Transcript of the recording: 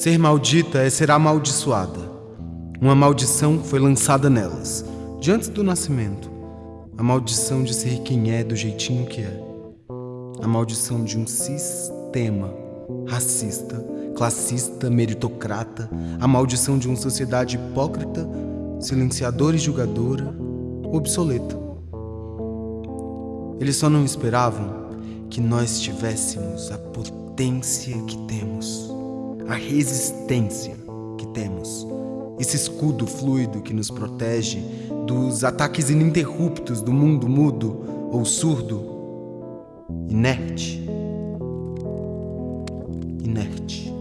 Ser maldita é ser amaldiçoada. Uma maldição foi lançada nelas, de antes do nascimento. A maldição de ser quem é do jeitinho que é. A maldição de um sistema racista, classista, meritocrata. A maldição de uma sociedade hipócrita, silenciadora e julgadora, obsoleta. Eles só não esperavam que nós tivéssemos a potência que temos a resistência que temos, esse escudo fluido que nos protege dos ataques ininterruptos do mundo mudo ou surdo, inerte. Inerte.